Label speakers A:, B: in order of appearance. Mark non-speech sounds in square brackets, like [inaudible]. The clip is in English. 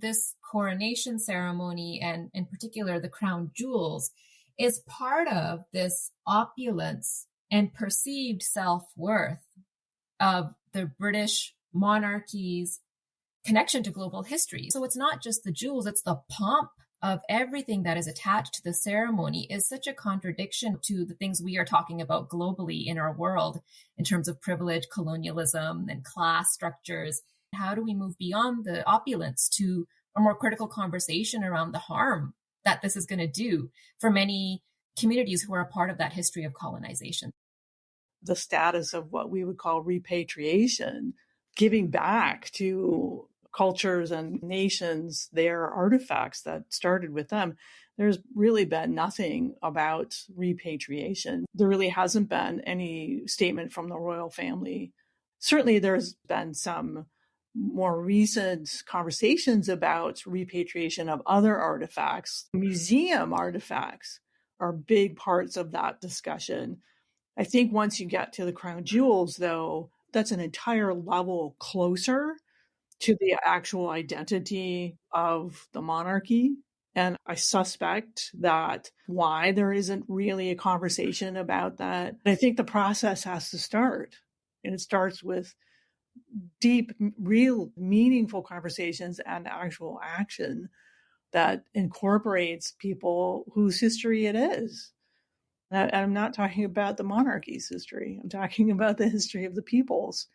A: this coronation ceremony and in particular the crown jewels is part of this opulence and perceived self-worth of the British monarchy's connection to global history. So it's not just the jewels, it's the pomp of everything that is attached to the ceremony is such a contradiction to the things we are talking about globally in our world in terms of privilege, colonialism, and class structures. How do we move beyond the opulence to a more critical conversation around the harm that this is going to do for many communities who are a part of that history of colonization?
B: The status of what we would call repatriation, giving back to cultures and nations their artifacts that started with them. There's really been nothing about repatriation. There really hasn't been any statement from the royal family. Certainly, there's been some more recent conversations about repatriation of other artifacts. Museum artifacts are big parts of that discussion. I think once you get to the crown jewels, though, that's an entire level closer to the actual identity of the monarchy. And I suspect that why there isn't really a conversation about that. I think the process has to start. And it starts with deep, real, meaningful conversations and actual action that incorporates people whose history it is. And I'm not talking about the monarchy's history. I'm talking [laughs] about the history of the peoples